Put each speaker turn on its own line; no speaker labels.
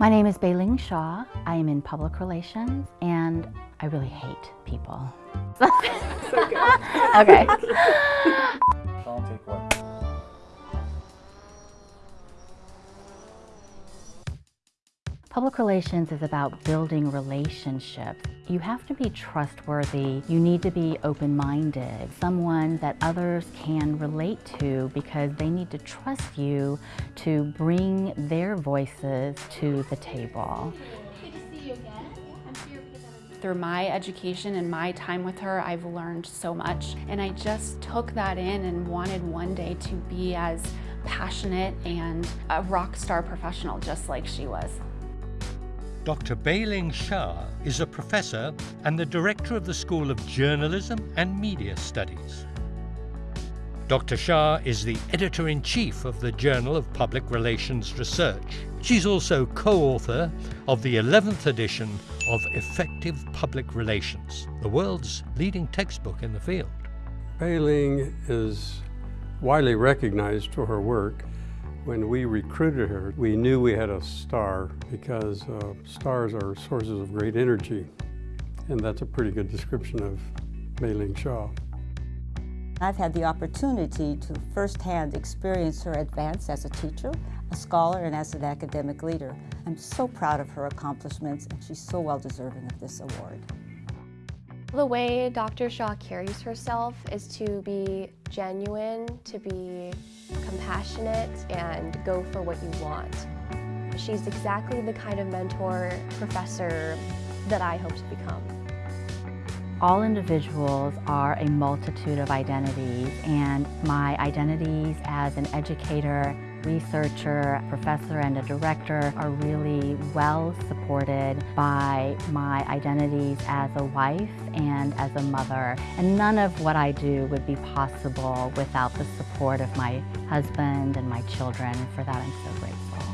My name is Bey-Ling Sha. I am in public relations and I really hate people. okay. Public relations is about building relationships. You have to be trustworthy. You need to be open-minded, someone that others can relate to because they need to trust you to bring their voices to the table. Nice to see you again.
Through my education and my time with her, I've learned so much. And I just took that in and wanted one day to be as passionate and a rock star professional just like she was.
Dr. Bey-Ling Sha is a professor and the director of the School of Journalism and Media Studies. Dr. Sha is the editor-in-chief of the Journal of Public Relations Research. She's also co-author of the 11th edition of Effective Public Relations, the world's leading textbook in the field.
Bey-Ling is widely recognized for her work when we recruited her, we knew we had a star because uh, stars are sources of great energy. And that's a pretty good description of Bey-Ling Sha.
I've had the opportunity to firsthand experience her advance as a teacher, a scholar, and as an academic leader. I'm so proud of her accomplishments, and she's so well deserving of this award.
The way Dr. Sha carries herself is to be genuine, to be compassionate, and go for what you want. She's exactly the kind of mentor, professor that I hope to become.
All individuals are a multitude of identities and my identities as an educator researcher, professor, and a director are really well supported by my identities as a wife and as a mother. And none of what I do would be possible without the support of my husband and my children. For that, I'm so grateful.